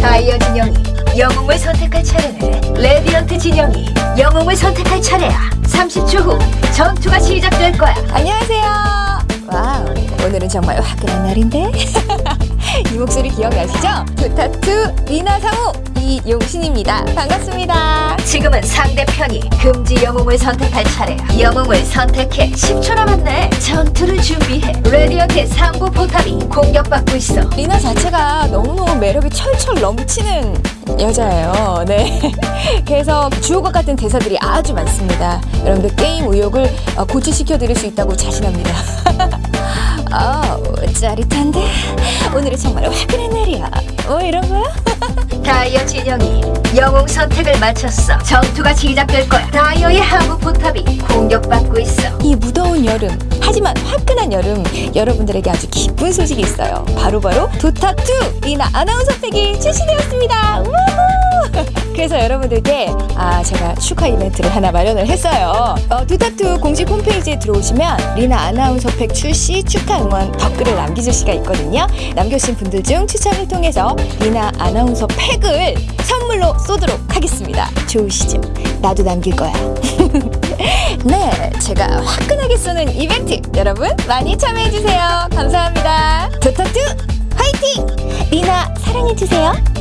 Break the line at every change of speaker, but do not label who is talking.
다이어 진영이 영웅을 선택할 차례네. 레디언트 진영이 영웅을 선택할 차례야. 30초 후 전투가 시작될 거야.
안녕하세요. 와우, 오늘은 정말 화끈한 날인데. 이 목소리 기억나시죠? 도타 2 리나 성우 이용신입니다. 반갑습니다.
지금은 상대편이 금지 영웅을 선택할 차례야. 영웅을 선택해. 10초 남았네. 전투를 준비해. 레디언트의 상부 포탑이 공격받고 있어.
리나 자체가 너무너무 매력이 철철 넘치는 여자예요. 네. 그래서 주옥과 같은 대사들이 아주 많습니다. 여러분들 게임 의욕을 어, 고취시켜 드릴 수 있다고 자신합니다. 아우, 짜릿한데? 오늘은 정말 화끈한 날이야. 뭐 이런 거야?
다이어 진영이 영웅 선택을 마쳤어. 전투가 시작될 거야. 다이어의 하부
포탑이 무더운 여름, 하지만 화끈한 여름, 여러분들에게 아주 기쁜 소식이 있어요. 바로바로 도타2 리나 아나운서 팩이 출시되었습니다. 우후! 그래서 여러분들께 아 제가 축하 이벤트를 하나 마련을 했어요. 어, 도타2 공식 홈페이지에 들어오시면 리나 아나운서 팩 출시 축하 응원 댓글을 남겨줄 수가 있거든요. 남겨주신 분들 중 추첨을 통해서 리나 아나운서 팩을 선물로 쏘도록 하겠습니다. 좋으시죠? 나도 남길 거야. 네, 제가 화끈하게 쏘는 이벤트 여러분 많이 참여해주세요. 감사합니다. 도타투 화이팅! 리나 사랑해주세요.